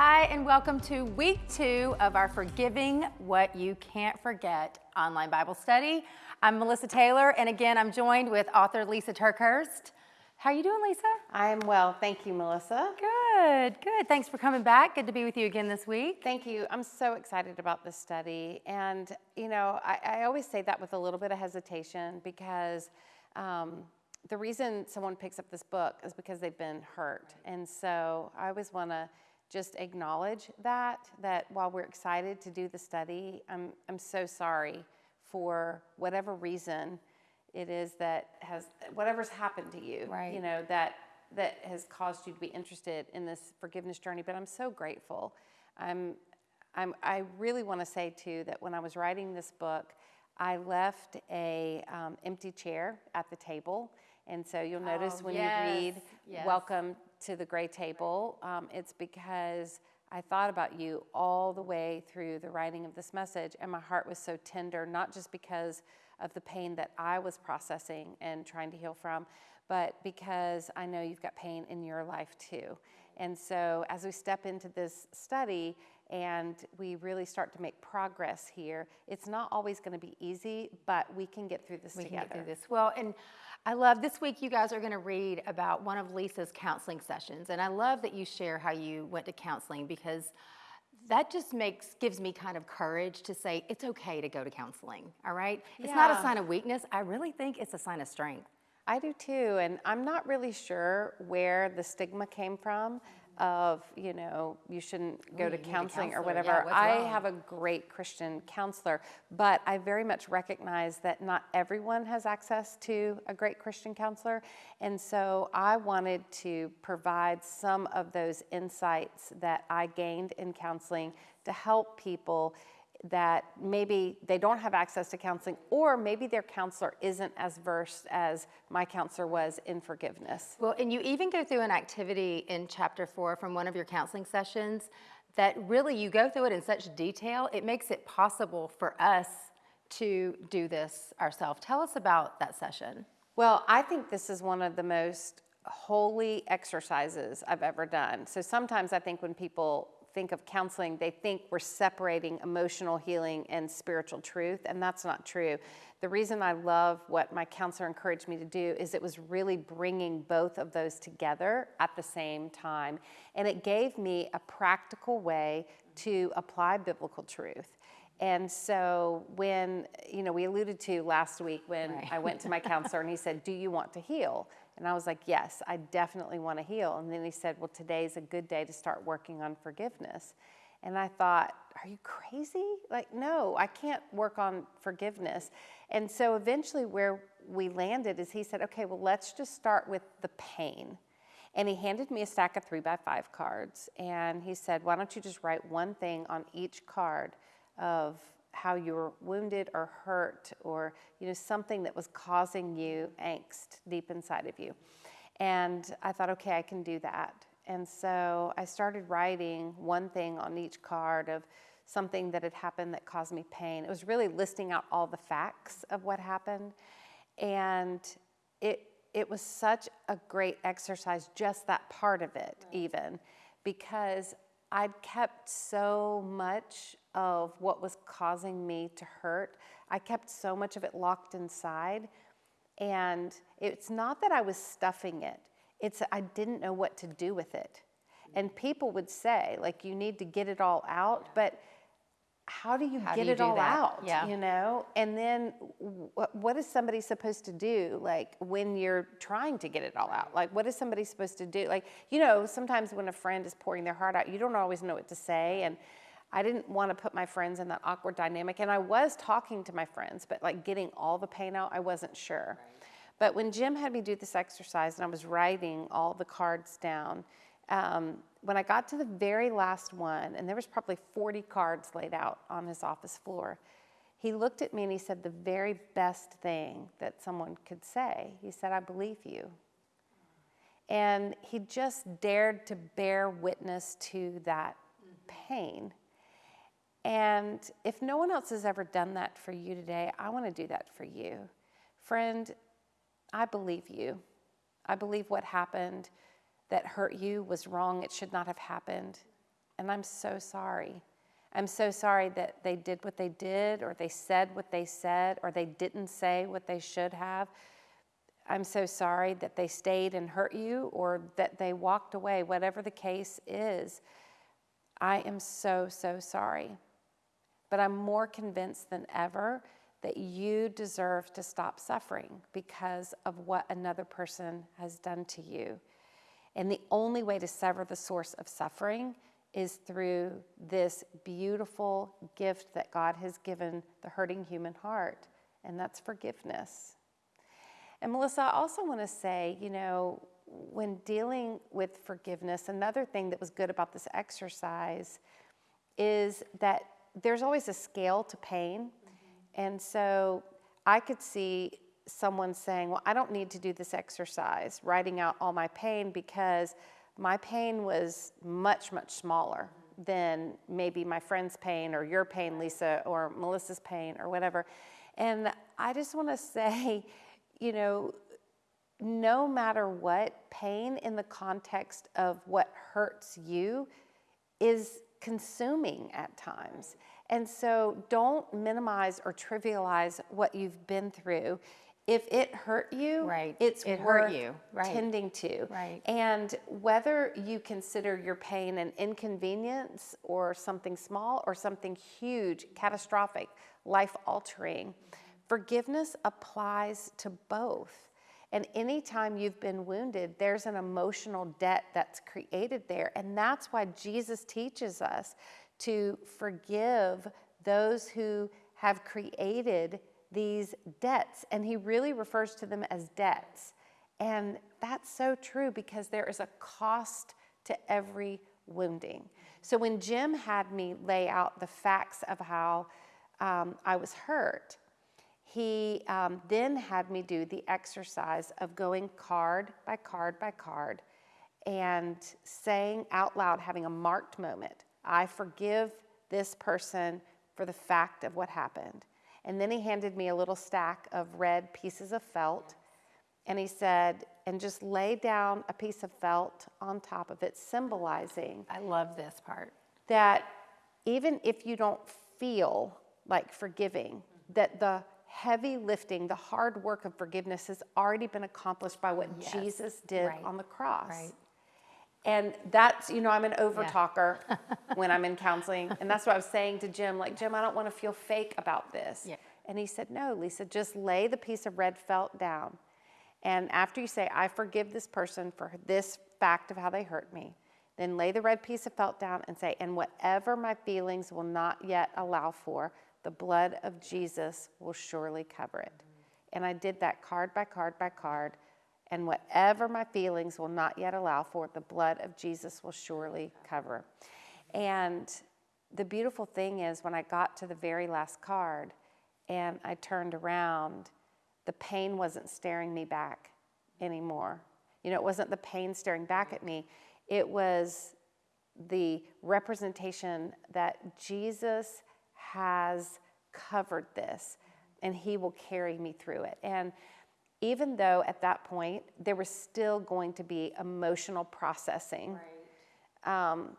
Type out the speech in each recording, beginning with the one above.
Hi, and welcome to week two of our Forgiving What You Can't Forget online Bible study. I'm Melissa Taylor, and again, I'm joined with author Lisa TerKeurst. How are you doing, Lisa? I am well. Thank you, Melissa. Good, good. Thanks for coming back. Good to be with you again this week. Thank you. I'm so excited about this study. And, you know, I, I always say that with a little bit of hesitation because um, the reason someone picks up this book is because they've been hurt. And so I always want to just acknowledge that, that while we're excited to do the study, I'm, I'm so sorry for whatever reason it is that has, whatever's happened to you, Right. you know, that, that has caused you to be interested in this forgiveness journey. But I'm so grateful. I'm, I'm, I really want to say too that when I was writing this book, I left a um, empty chair at the table, and so you'll notice Oh, when yes, you read yes. "Welcome to the Gray Table," um, it's because I thought about you all the way through the writing of this message, and my heart was so tender, not just because of the pain that I was processing and trying to heal from, but because I know you've got pain in your life too. And so, as we step into this study and we really start to make progress here, it's not always going to be easy, but we can get through this We can get through this. Well, and I love this week you guys are going to read about one of Lisa's counseling sessions. And I love that you share how you went to counseling because that just makes gives me kind of courage to say it's okay to go to counseling. All right? It's not a sign of weakness. I really think it's a sign of strength. I do too, and I'm not really sure where the stigma came from of, you know, you shouldn't go Ooh, to counseling or counselor. Yeah, whatever. I have a great Christian counselor, but I very much recognize that not everyone has access to a great Christian counselor. And so I wanted to provide some of those insights that I gained in counseling to help people that maybe they don't have access to counseling or maybe their counselor isn't as versed as my counselor was in forgiveness. Well, and you even go through an activity in chapter four from one of your counseling sessions that really you go through it in such detail, it makes it possible for us to do this ourselves. Tell us about that session. Well, I think this is one of the most holy exercises I've ever done. So sometimes I think when people think of counseling, they think we're separating emotional healing and spiritual truth, and that's not true. The reason I love what my counselor encouraged me to do is it was really bringing both of those together at the same time. And it gave me a practical way to apply biblical truth. And so when, you know, we alluded to last week when Right. I went to my counselor and he said, Do you want to heal? And I was like, Yes, I definitely want to heal. And then he said, Well, today's a good day to start working on forgiveness. And I thought, Are you crazy? Like, no, I can't work on forgiveness. And so eventually, where we landed is he said, Okay, well, let's just start with the pain. And he handed me a stack of three by five cards. And he said, Why don't you just write one thing on each card of how you were wounded or hurt or you know something that was causing you angst deep inside of you. And i thought okay i can do that. And so i started writing one thing on each card of something that had happened that caused me pain. It was really listing out all the facts of what happened. And it it was such a great exercise just that part of it even because i'd kept so much of what was causing me to hurt. I kept so much of it locked inside and it's not that i was stuffing it. It's i didn't know what to do with it. And people would say like you need to get it all out but how do you How do get you it all that? out Yeah. you know? And then what, what is somebody supposed to do like when you're trying to get it all out? Like what is somebody supposed to do? Like you know sometimes when a friend is pouring their heart out you don't always know what to say and i didn't want to put my friends in that awkward dynamic and i was talking to my friends but like getting all the pain out i wasn't sure. But when jim had me do this exercise and i was writing all the cards down um, when I got to the very last one, and there was probably 40 cards laid out on his office floor, he looked at me and he said the very best thing that someone could say. He said, I believe you. And he just dared to bear witness to that pain. And if no one else has ever done that for you today, I want to do that for you. Friend, I believe you. I believe what happened that hurt you was wrong. It should not have happened. and I'm so sorry. I'm so sorry that they did what they did, or they said what they said, or they didn't say what they should have. I'm so sorry that they stayed and hurt you, or that they walked away, whatever the case is. I am so, so sorry. But I'm more convinced than ever that you deserve to stop suffering because of what another person has done to you. And the only way to sever the source of suffering is through this beautiful gift that God has given the hurting human heart, and that's forgiveness. And Melissa, I also want to say, you know, when dealing with forgiveness, another thing that was good about this exercise is that there's always a scale to pain. Mm-hmm. And so I could see someone saying, Well, I don't need to do this exercise, writing out all my pain, because my pain was much, much smaller than maybe my friend's pain or your pain, Lisa, or Melissa's pain or whatever. And I just want to say, you know, no matter what, pain in the context of what hurts you is consuming at times. And so don't minimize or trivialize what you've been through. If it hurt you, right. it's it worth hurt you. Right. tending to. Right. And whether you consider your pain an inconvenience or something small or something huge, catastrophic, life altering, forgiveness applies to both. And anytime you've been wounded, there's an emotional debt that's created there. And that's why Jesus teaches us to forgive those who have created these debts. And he really refers to them as debts. And that's so true because there is a cost to every wounding. So when Jim had me lay out the facts of how um, I was hurt, he um, then had me do the exercise of going card by card by card and saying out loud, having a marked moment, I forgive this person for the fact of what happened. And then he handed me a little stack of red pieces of felt and he said, and just lay down a piece of felt on top of it, symbolizing. I love this part. That even if you don't feel like forgiving, that the heavy lifting, the hard work of forgiveness has already been accomplished by what yes. Jesus did right. on the cross. Right. And that's, you know, I'm an over talker yeah. when I'm in counseling. And that's what I was saying to Jim, like, Jim, I don't want to feel fake about this. Yeah. And he said, No, Lisa, just lay the piece of red felt down. And after you say, I forgive this person for this fact of how they hurt me, then lay the red piece of felt down and say, And whatever my feelings will not yet allow for, the blood of Jesus will surely cover it. And I did that card by card by card. And whatever my feelings will not yet allow for, the blood of Jesus will surely cover. And the beautiful thing is, when I got to the very last card and I turned around, the pain wasn't staring me back anymore. You know, it wasn't the pain staring back at me, it was the representation that Jesus has covered this and He will carry me through it. And even though at that point there was still going to be emotional processing, right. um,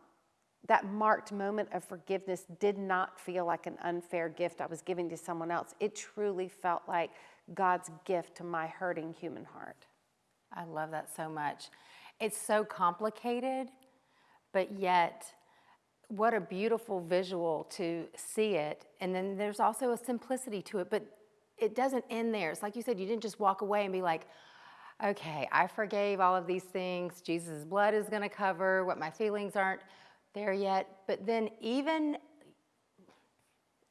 that marked moment of forgiveness did not feel like an unfair gift I was giving to someone else. It truly felt like God's gift to my hurting human heart. I love that so much. It's so complicated, but yet what a beautiful visual to see it. And then there's also a simplicity to it, but it doesn't end there. It's like you said, you didn't just walk away and be like, okay, I forgave all of these things. Jesus' blood is going to cover what my feelings aren't there yet. But then, even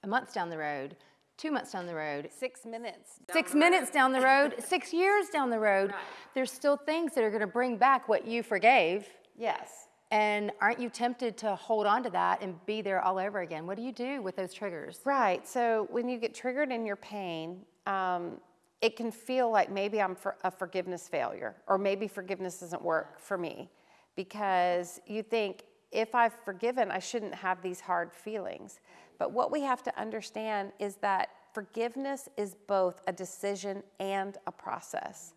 a month down the road, two months down the road, six minutes, six minutes down the road, six years down the road, right. there's still things that are going to bring back what you forgave. Yes. And aren't you tempted to hold on to that and be there all over again? What do you do with those triggers? Right. So when you get triggered in your pain, um, it can feel like maybe I'm for a forgiveness failure, or maybe forgiveness doesn't work for me because you think if I've forgiven, I shouldn't have these hard feelings. But what we have to understand is that forgiveness is both a decision and a process.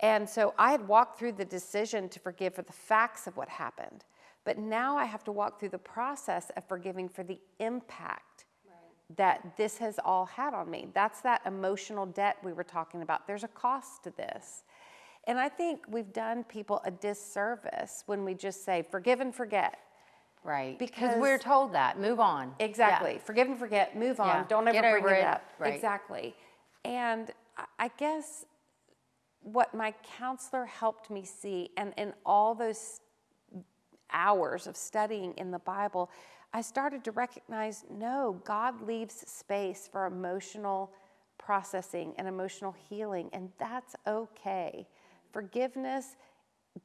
And so I had walked through the decision to forgive for the facts of what happened. But now I have to walk through the process of forgiving for the impact that this has all had on me. That's that emotional debt we were talking about. There's a cost to this. And I think we've done people a disservice when we just say, forgive and forget. Right. Because we're told that. Move on. Yeah. Exactly. Forgive and forget, move on, Yeah. don't ever Get bring it, it. up. Right. Exactly. And I guess what my counselor helped me see, and in all those hours of studying in the Bible, I started to recognize no, God leaves space for emotional processing and emotional healing, and that's okay. Forgiveness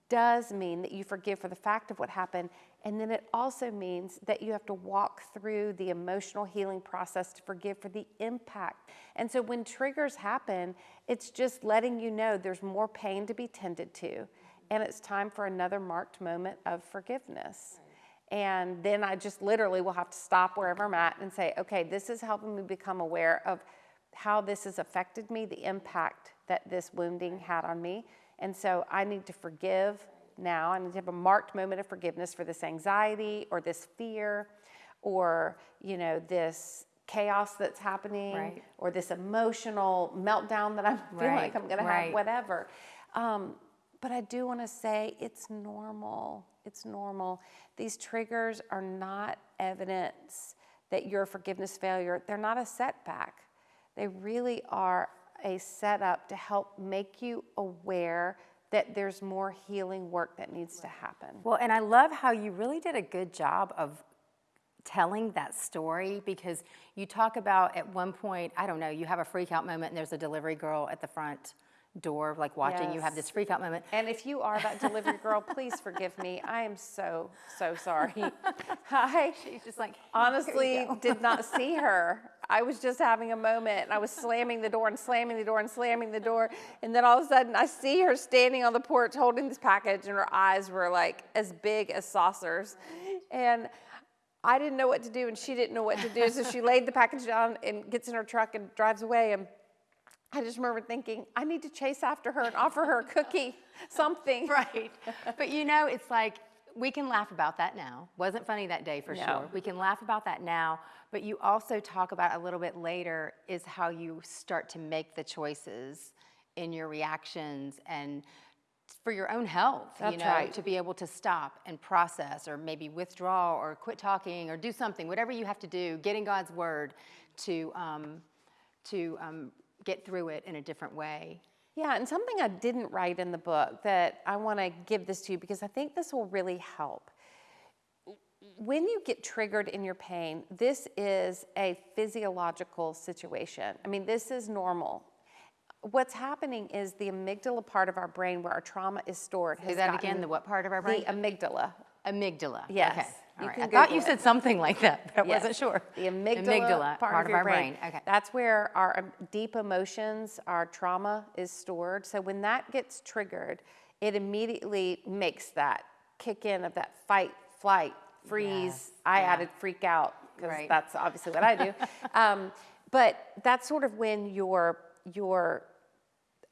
does mean that you forgive for the fact of what happened, and then it also means that you have to walk through the emotional healing process to forgive for the impact. And so when triggers happen, it's just letting you know there's more pain to be tended to, and it's time for another marked moment of forgiveness. And then I just literally will have to stop wherever I'm at and say, okay, this is helping me become aware of how this has affected me, the impact that this wounding had on me. And so I need to forgive now. I need to have a marked moment of forgiveness for this anxiety or this fear or, you know, this chaos that's happening Right. or this emotional meltdown that I'm feeling Right, like I'm going to right. have, whatever. Um, but I do want to say it's normal. It's normal. These triggers are not evidence that you're a forgiveness failure. They're not a setback. They really are a setup to help make you aware that there's more healing work that needs to happen. Well, and I love how you really did a good job of telling that story because you talk about at one point, I don't know, you have a freak out moment and there's a delivery girl at the front door, like watching you have this freak out moment. And if you are that delivery girl, please forgive me. I am so, so sorry. I She's just like, honestly did not see her. I was just having a moment and I was slamming the door and slamming the door and slamming the door. And then all of a sudden I see her standing on the porch holding this package and her eyes were like as big as saucers. And I didn't know what to do and she didn't know what to do. So she laid the package down and gets in her truck and drives away. And I just remember thinking, I need to chase after her and offer her a cookie, something. right. But you know, it's like we can laugh about that now. Wasn't funny that day for No. sure. We can laugh about that now, but you also talk about a little bit later is how you start to make the choices in your reactions and for your own health, you know, right. to be able to stop and process or maybe withdraw or quit talking or do something, whatever you have to do, get in God's word to um, to um, get through it in a different way. Yeah, and something I didn't write in the book that I want to give this to you because I think this will really help. When you get triggered in your pain, this is a physiological situation. I mean, this is normal. What's happening is the amygdala part of our brain where our trauma is stored has that gotten- again. The what part of our brain? the amygdala. Amygdala. Yes, Okay. All right. I thought you it. said something like that, but I Yes. wasn't sure. The amygdala, part, of, your our brain. Okay. That's where our um, deep emotions, our trauma is stored. So when that gets triggered, it immediately makes that kick in of that fight, flight, freeze. Yes, I yeah. added freak out because Right. that's obviously what I do. um, but that's sort of when your your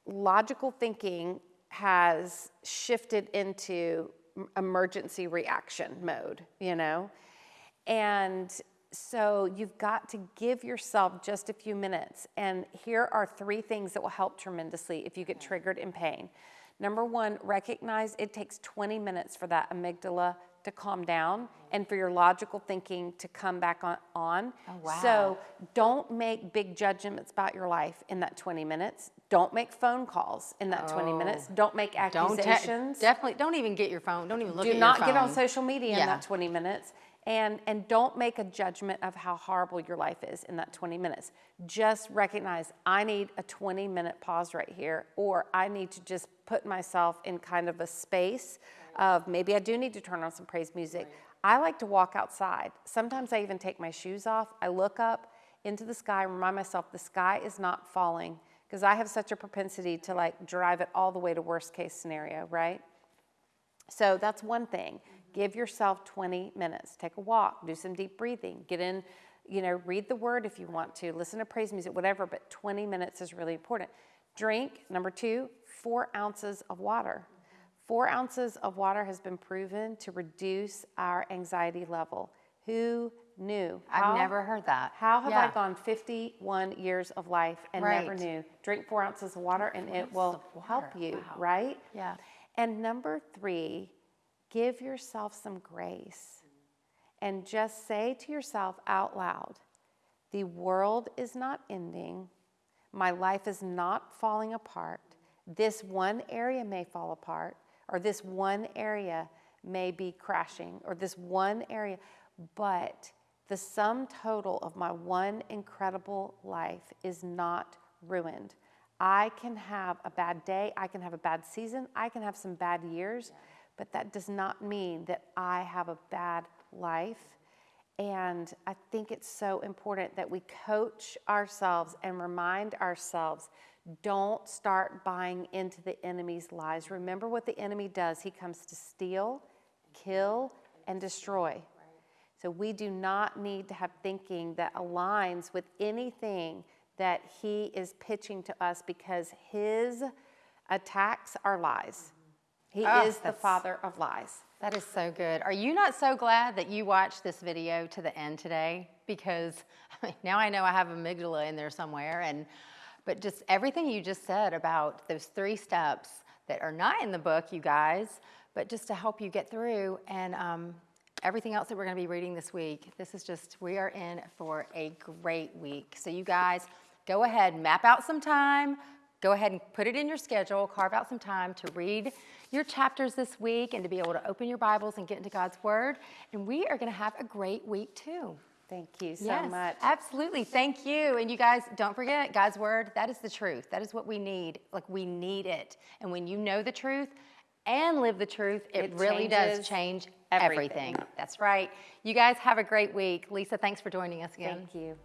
logical thinking has shifted into emergency reaction mode, you know? And so you've got to give yourself just a few minutes. And here are three things that will help tremendously if you get triggered in pain. Number one, recognize it takes 20 minutes for that amygdala to calm down and for your logical thinking to come back on. on. Oh, wow. So don't make big judgments about your life in that 20 minutes. Don't make phone calls in that 20 minutes. Don't make Don't accusations. definitely don't even get your phone. Don't even look. Do not get on social media in that 20 minutes. And, and don't make a judgment of how horrible your life is in that 20 minutes. Just recognize I need a 20 minute pause right here, or I need to just put myself in kind of a space of maybe I do need to turn on some praise music. I like to walk outside. Sometimes I even take my shoes off. I look up into the sky and remind myself the sky is not falling because I have such a propensity to like drive it all the way to worst case scenario, right? So that's one thing. Mm-hmm. Give yourself 20 minutes. Take a walk, do some deep breathing, get in, you know, read the word if you want to, listen to praise music, whatever, but 20 minutes is really important. Drink, number two, four ounces of water. Four ounces of water has been proven to reduce our anxiety level. Who knew? I've never heard that. How have I gone 51 years of life and never knew? Drink four ounces of water and it will help you, Wow. right? Yeah. And number three, give yourself some grace and just say to yourself out loud the world is not ending, my life is not falling apart. This one area may fall apart, or this one area may be crashing, or this one area, but the sum total of my one incredible life is not ruined. I can have a bad day, I can have a bad season, I can have some bad years, but that does not mean that I have a bad life. And I think it's so important that we coach ourselves and remind ourselves don't start buying into the enemy's lies. Remember what the enemy does he comes to steal, kill, and destroy. So we do not need to have thinking that aligns with anything that he is pitching to us because his attacks are lies. He Oh, is the father of lies. That is so good. Are you not so glad that you watched this video to the end today? Because I mean, now I know I have amygdala in there somewhere, and but just everything you just said about those three steps that are not in the book, you guys, but just to help you get through, and um, everything else that we're going to be reading this week. This is just we are in for a great week. So you guys, go ahead, map out some time, go ahead and put it in your schedule, carve out some time to read your chapters this week and to be able to open your Bibles and get into God's Word. And we are going to have a great week too. Thank you so yes, much. Absolutely. Thank you. And you guys, don't forget God's Word, that is the truth. That is what we need. Like, we need it. And when you know the truth and live the truth, it, It really does change everything. everything. That's right. You guys have a great week. Lisa, thanks for joining us again. Thank you.